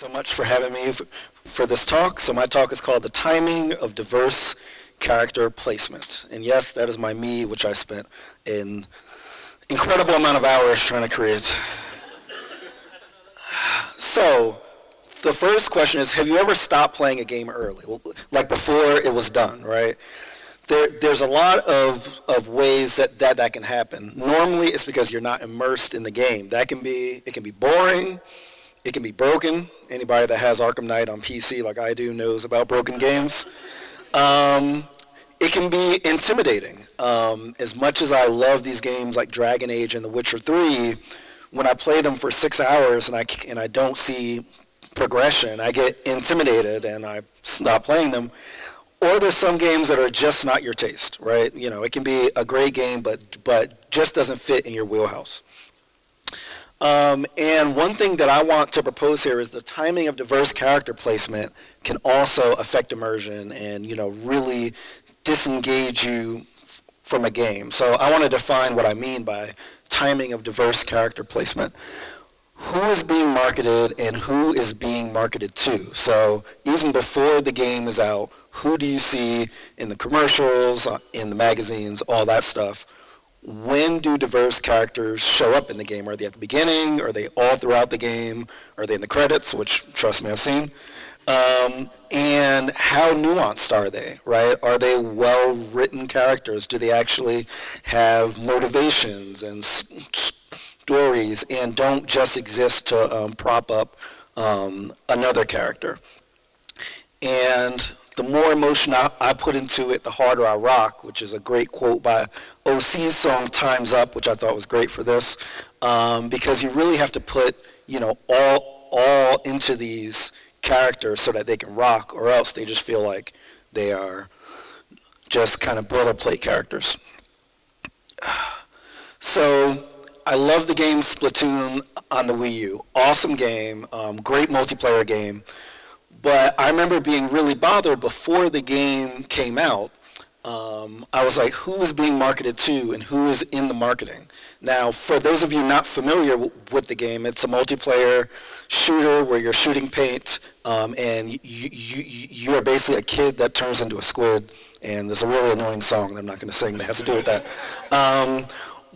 So much for having me for, for this talk. So my talk is called The Timing of Diverse Character Placement. And yes, that is my me, which I spent an incredible amount of hours trying to create. So the first question is, have you ever stopped playing a game early? Like before it was done, right? There, there's a lot of, of ways that, that that can happen. Normally it's because you're not immersed in the game. That can be, it can be boring, it can be broken. Anybody that has Arkham Knight on PC like I do knows about broken games. Um, it can be intimidating. Um, as much as I love these games like Dragon Age and The Witcher 3, when I play them for six hours and I, and I don't see progression, I get intimidated and I stop playing them. Or there's some games that are just not your taste, right? You know, it can be a great game, but, but just doesn't fit in your wheelhouse. Um, and one thing that I want to propose here is the timing of diverse character placement can also affect immersion and you know really disengage you from a game. So I want to define what I mean by timing of diverse character placement. Who is being marketed and who is being marketed to? So even before the game is out, who do you see in the commercials, uh, in the magazines, all that stuff? When do diverse characters show up in the game? Are they at the beginning? Are they all throughout the game? Are they in the credits, which trust me, I've seen? Um, and how nuanced are they, right? Are they well-written characters? Do they actually have motivations and stories and don't just exist to um, prop up um, another character? And the more emotion I, I, put into it, the harder I rock, which is a great quote by OC's song Time's Up, which I thought was great for this, um, because you really have to put, you know, all, all into these characters so that they can rock, or else they just feel like they are just kind of boilerplate characters. So I love the game Splatoon on the Wii U. Awesome game, um, great multiplayer game. But I remember being really bothered before the game came out um, I was like, who is being marketed to and who is in the marketing? Now, for those of you not familiar with the game, it's a multiplayer shooter where you're shooting paint um, and you, you, you are basically a kid that turns into a squid and there's a really annoying song that I'm not going to sing that has to do with that. Um,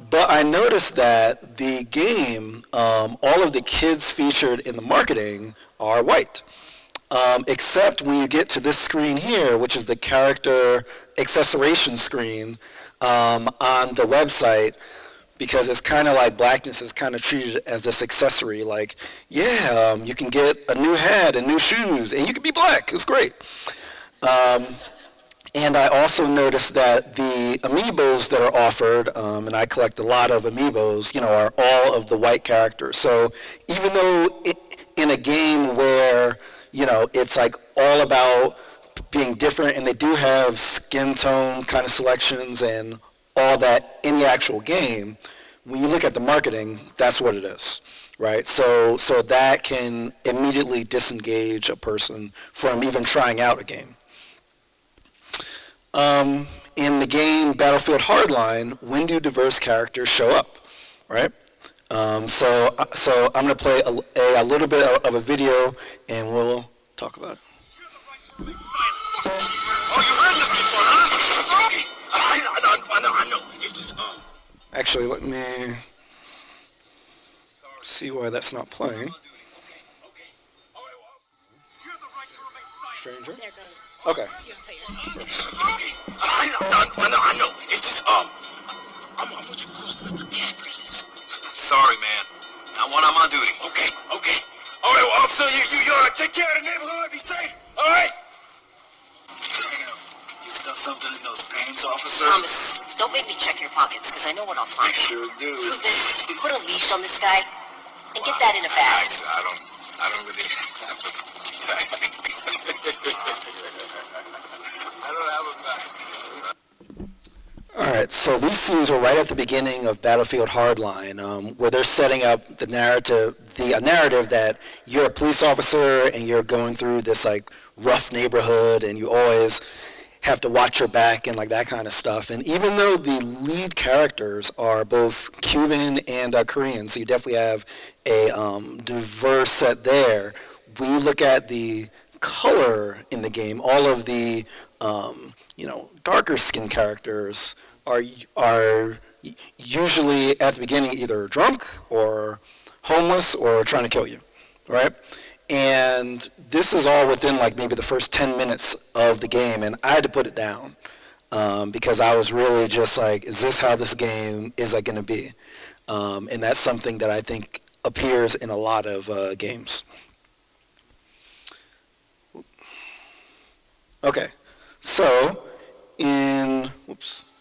but I noticed that the game, um, all of the kids featured in the marketing are white. Um, except when you get to this screen here, which is the character accessoration screen um, on the website, because it's kind of like blackness is kind of treated as this accessory, like, yeah, um, you can get a new hat and new shoes, and you can be black. It's great. Um, and I also noticed that the amiibos that are offered, um, and I collect a lot of amiibos, you know, are all of the white characters. So even though it, in a game where you know, it's like all about being different and they do have skin tone kind of selections and all that in the actual game. When you look at the marketing, that's what it is, right? So, so that can immediately disengage a person from even trying out a game. Um, in the game Battlefield Hardline, when do diverse characters show up, right? Um, so, uh, so I'm going to play a, a, a, little bit of a video, and we'll talk about it. Oh, you heard this before, huh? I know, I know, I know. It's just, um... Actually, let me see why that's not playing. Stranger? Okay. I know, I know, I know. It's just, um, I'm, I'm what you call a. Sorry, man. Now when I'm on duty. Okay, okay. All right, well, officer, you, you, you take care of the neighborhood, be safe, all right? Damn, you stuffed something in those pants, officer? Thomas, don't make me check your pockets, because I know what I'll find. I sure do. Ruben, put a leash on this guy, and get that in a bag. I, I don't, I don't really I don't have a bag. All right, so these scenes are right at the beginning of Battlefield Hardline, um, where they're setting up the narrative, the narrative that you're a police officer and you're going through this like rough neighborhood, and you always have to watch your back and like that kind of stuff. And even though the lead characters are both Cuban and uh, Korean, so you definitely have a um, diverse set there. you look at the color in the game, all of the um, you know darker skin characters are are usually at the beginning either drunk or homeless or trying to kill you, right? And this is all within like maybe the first 10 minutes of the game, and I had to put it down um, because I was really just like, is this how this game is like going to be? Um, and that's something that I think appears in a lot of uh, games. Okay, so in, whoops.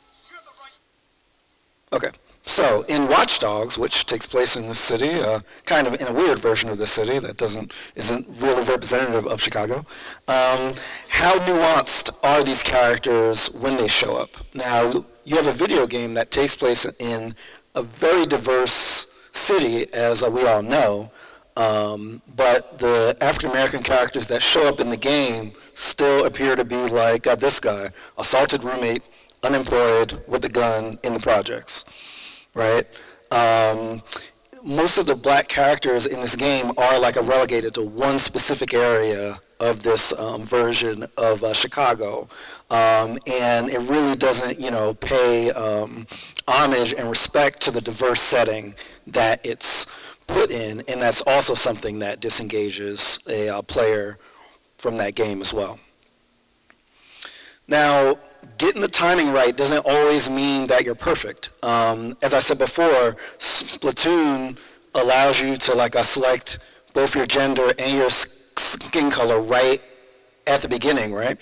Okay, so in Watch Dogs, which takes place in this city, uh, kind of in a weird version of the city that doesn't isn't really representative of Chicago, um, how nuanced are these characters when they show up? Now, you have a video game that takes place in a very diverse city, as uh, we all know, um, but the African American characters that show up in the game still appear to be like uh, this guy, assaulted roommate, unemployed, with a gun in the projects, right? Um, most of the black characters in this game are like a relegated to one specific area of this um, version of uh, Chicago, um, and it really doesn't, you know, pay um, homage and respect to the diverse setting that it's put in, and that's also something that disengages a uh, player from that game as well. Now, getting the timing right doesn't always mean that you're perfect. Um, as I said before, Splatoon allows you to like uh, select both your gender and your skin color right at the beginning, right?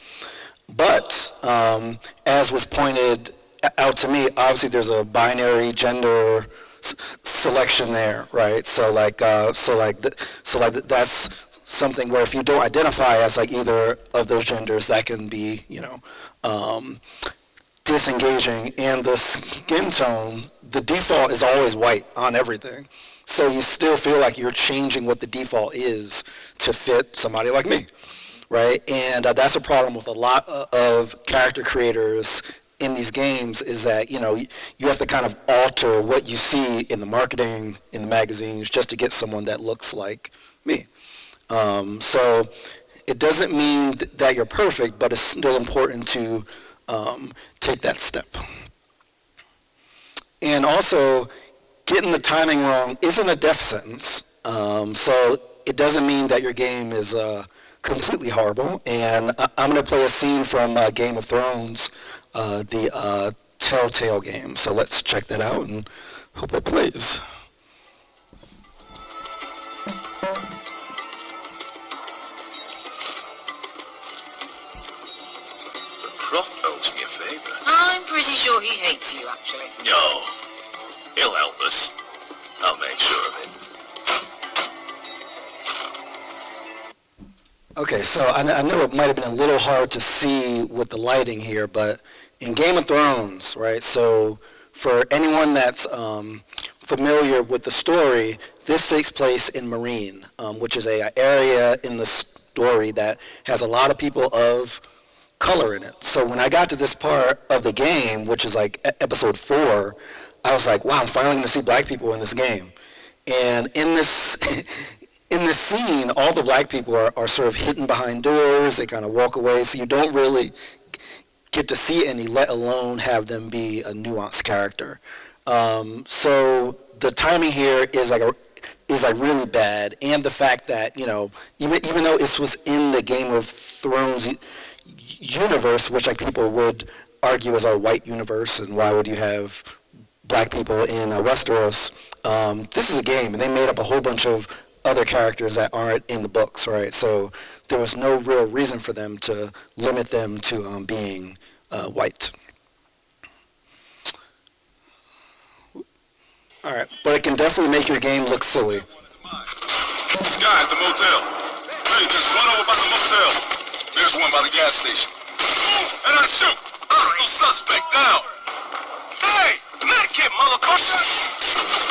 But um, as was pointed out to me, obviously there's a binary gender selection there, right? So like, uh, so like, so like that's something where if you don't identify as like either of those genders, that can be, you know, um, disengaging. And the skin tone, the default is always white on everything. So you still feel like you're changing what the default is to fit somebody like me, right? And uh, that's a problem with a lot of character creators in these games is that you know you have to kind of alter what you see in the marketing in the magazines just to get someone that looks like me. Um, so it doesn't mean th that you're perfect, but it's still important to um, take that step. And also, getting the timing wrong isn't a death sentence. Um, so it doesn't mean that your game is uh, completely horrible. And I am going to play a scene from uh, Game of Thrones, uh, the uh, Telltale game. So let's check that out and hope it plays. Croft owes me a favor. I'm pretty sure he hates you, actually. No. He'll help us. I'll make sure of it. Okay, so I, I know it might have been a little hard to see with the lighting here, but in Game of Thrones, right, so for anyone that's um, familiar with the story, this takes place in Meereen, um, which is a, a area in the story that has a lot of people of color in it. So when I got to this part of the game, which is like episode four, I was like, wow, I'm finally to see black people in this game. And in this, in this scene, all the black people are, are sort of hidden behind doors. They kind of walk away, so you don't really get to see any, let alone have them be a nuanced character. Um, so the timing here is like a, is like really bad, and the fact that you know even even though this was in the Game of Thrones universe, which like people would argue is a white universe, and why would you have black people in uh, Westeros? Um, this is a game, and they made up a whole bunch of other characters that aren't in the books, right? So there was no real reason for them to limit them to um, being uh, white. All right, but it can definitely make your game look silly. Guys, the motel. Hey, there's one over by the motel. There's one by the gas station. And I shoot! Suspect! Hey! Medikit, motherfucker!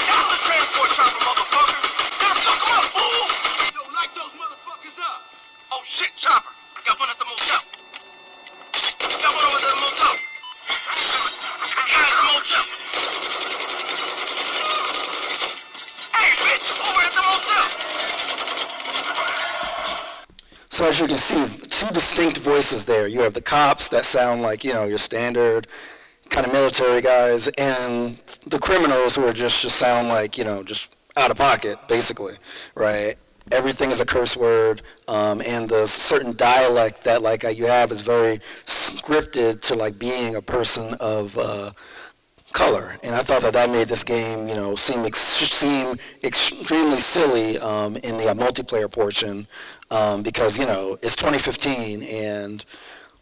That's the transport shit, chopper! Got one at the motel. Got one over the motel. Guy at the motel. Hey, bitch! Over at the motel! So as you can see, two distinct voices there. You have the cops that sound like, you know, your standard kind of military guys, and the criminals who are just, just sound like, you know, just out of pocket, basically, right? Everything is a curse word, um, and the certain dialect that like uh, you have is very scripted to like being a person of uh, color. And I thought that that made this game, you know, seem ex- seem extremely silly um, in the multiplayer portion um, because you know it's 2015 and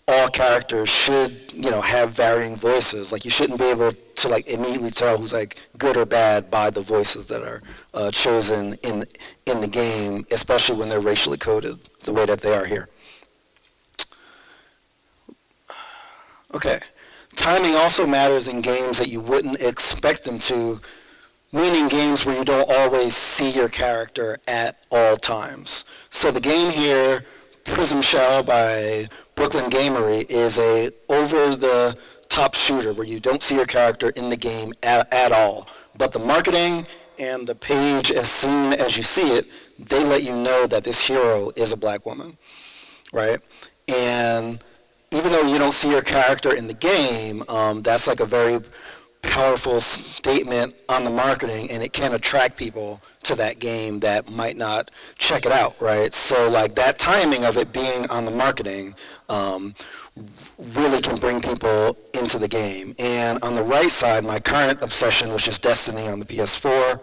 all characters should, you know, have varying voices. Like you shouldn't be able to like immediately tell who's like good or bad by the voices that are uh, chosen in in the game, especially when they're racially coded the way that they are here. Okay. Timing also matters in games that you wouldn't expect them to, meaning games where you don't always see your character at all times. So the game here, Prismshell by Brooklyn Gamery, is a over-the-top shooter where you don't see your character in the game at, at all. But the marketing and the page, as soon as you see it, they let you know that this hero is a black woman, right? And even though you don't see your character in the game, um, that's like a very powerful statement on the marketing and it can attract people to that game that might not check it out, right? So like that timing of it being on the marketing um, really can bring people into the game. And on the right side, my current obsession, which is Destiny on the PS4,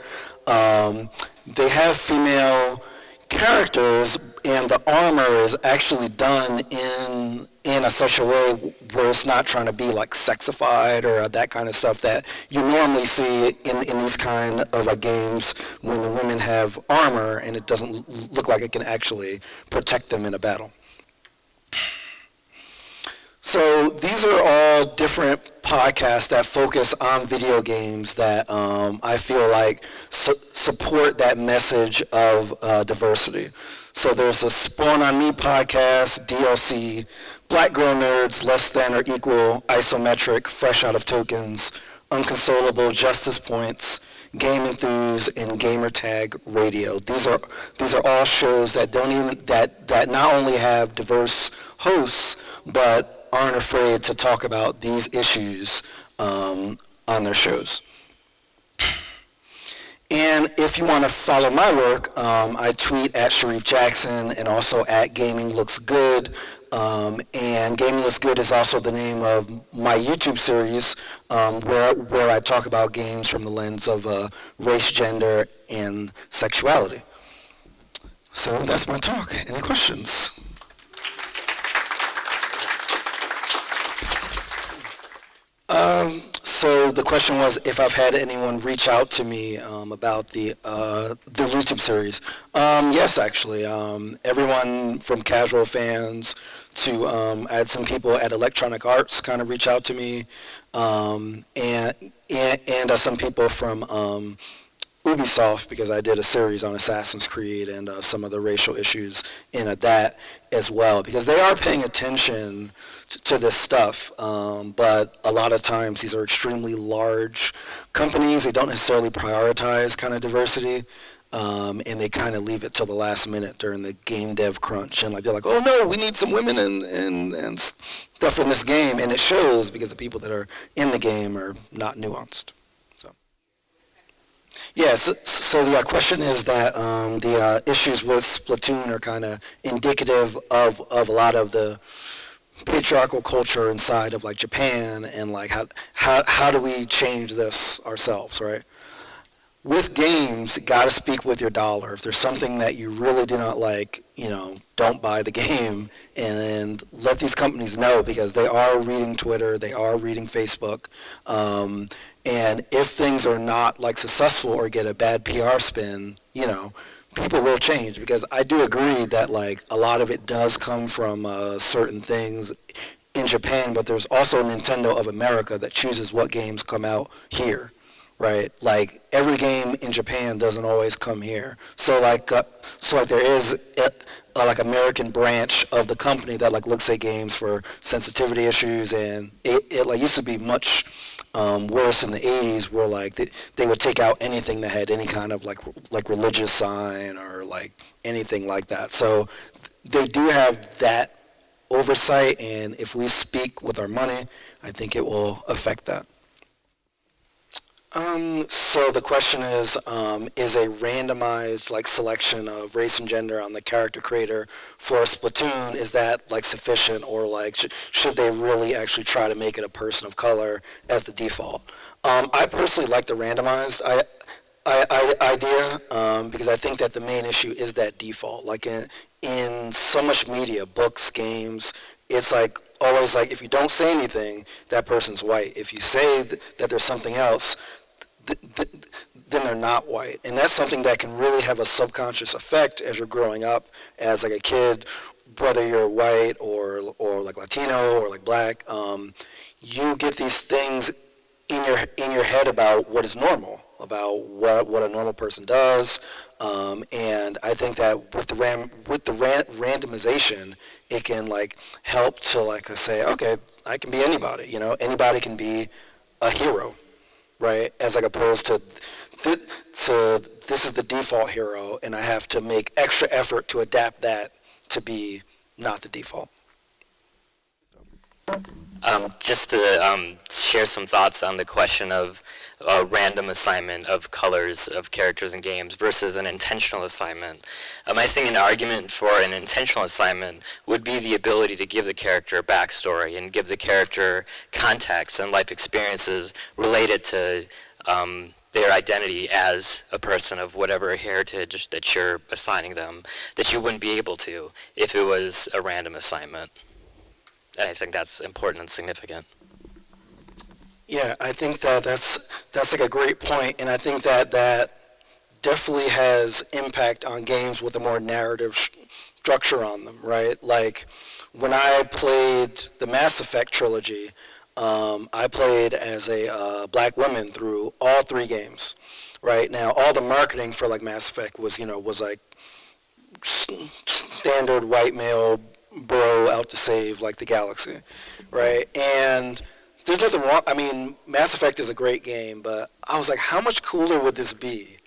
um, they have female characters and the armor is actually done in in a such a way where it's not trying to be like sexified or that kind of stuff that you normally see in, in these kind of like games when the women have armor and it doesn't look like it can actually protect them in a battle. So these are all different podcasts that focus on video games that um, I feel like su support that message of uh, diversity. So there's a Spawn on Me podcast, DLC, Black Girl Nerds, Less Than or Equal, Isometric, Fresh Out of Tokens, Unconsolable, Justice Points, Game Enthuse, and Gamertag Radio. These are these are all shows that don't even that that not only have diverse hosts, but aren't afraid to talk about these issues um, on their shows. And if you want to follow my work, um, I tweet at Shareef Jackson and also at Gaming Looks Good. Um, and Gaming Looks Good is also the name of my YouTube series um, where, where I talk about games from the lens of uh, race, gender, and sexuality. So that's my talk. Any questions? Um, so the question was if I've had anyone reach out to me um, about the uh, the YouTube series. Um, yes, actually. Um, everyone from casual fans to um, I had some people at Electronic Arts kind of reach out to me, um, and and, and uh, some people from um, Ubisoft because I did a series on Assassin's Creed and uh, some of the racial issues in that as well because they are paying attention to, to this stuff um, but a lot of times these are extremely large companies they don't necessarily prioritize kind of diversity um, and they kind of leave it till the last minute during the game dev crunch and like they're like oh no we need some women and, and, and stuff in this game and it shows because the people that are in the game are not nuanced Yes, so the uh, question is that um, the uh, issues with Splatoon are kind of indicative of, of a lot of the patriarchal culture inside of like Japan and like how, how, how do we change this ourselves, right? With games, gotta speak with your dollar. If there's something that you really do not like, you know, don't buy the game and let these companies know because they are reading Twitter, they are reading Facebook, um, and if things are not like successful or get a bad PR spin, you know, people will change because I do agree that like a lot of it does come from uh, certain things in Japan, but there's also Nintendo of America that chooses what games come out here, right? Like every game in Japan doesn't always come here. So like, uh, so like there is a, a, like American branch of the company that like looks at games for sensitivity issues, and it, it like used to be much um, worse in the 80s were like they, they would take out anything that had any kind of like like religious sign or like anything like that. So they do have that oversight, and if we speak with our money, I think it will affect that. Um, so the question is, um, is a randomized like selection of race and gender on the character creator for a Splatoon, is that like sufficient or like sh- should they really actually try to make it a person of color as the default? Um, I personally like the randomized I, I, I, idea um, because I think that the main issue is that default. Like in, in so much media, books, games, it's like always like if you don't say anything, that person's white. If you say th- that there's something else, th- th- then they're not white. And that's something that can really have a subconscious effect as you're growing up as like a kid, whether you're white or, or like Latino or like black. Um, you get these things in your, in your head about what is normal, about what, what a normal person does. Um, and I think that with the ram, with the ran, randomization, it can like help to like say, okay, I can be anybody, you know, anybody can be a hero right? As like opposed to, th- so this is the default hero, and I have to make extra effort to adapt that to be not the default. Um, just to um, share some thoughts on the question of uh, random assignment of colors of characters in games versus an intentional assignment. Um, I think an argument for an intentional assignment would be the ability to give the character a backstory and give the character context and life experiences related to um, their identity as a person of whatever heritage that you're assigning them that you wouldn't be able to if it was a random assignment. And I think that's important and significant. Yeah, I think that that's that's like a great point, and I think that that definitely has impact on games with a more narrative structure on them, right? Like when I played the Mass Effect trilogy, um, I played as a uh, black woman through all three games, right? Now all the marketing for like Mass Effect was you know was like standard white male bro out to save like the galaxy, right? And there's nothing wrong. I mean, Mass Effect is a great game, but I was like, how much cooler would this be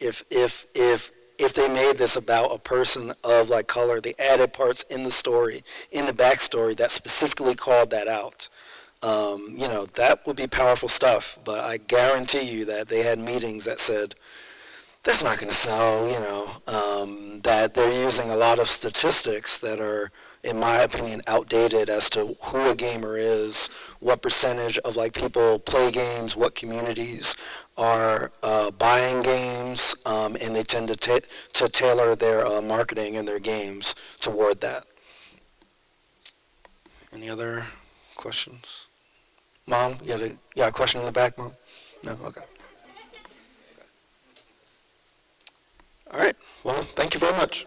if if if if they made this about a person of like color? They added parts in the story, in the backstory that specifically called that out. Um, you know, that would be powerful stuff. But I guarantee you that they had meetings that said, that's not going to sell, you know, um, that they're using a lot of statistics that are, in my opinion, outdated as to who a gamer is, what percentage of like people play games, what communities are uh, buying games, um, and they tend to, ta- to tailor their uh, marketing and their games toward that. Any other questions? Mom, you had a, you got a question in the back, Mom? No? Okay. All right. Well, thank you very much.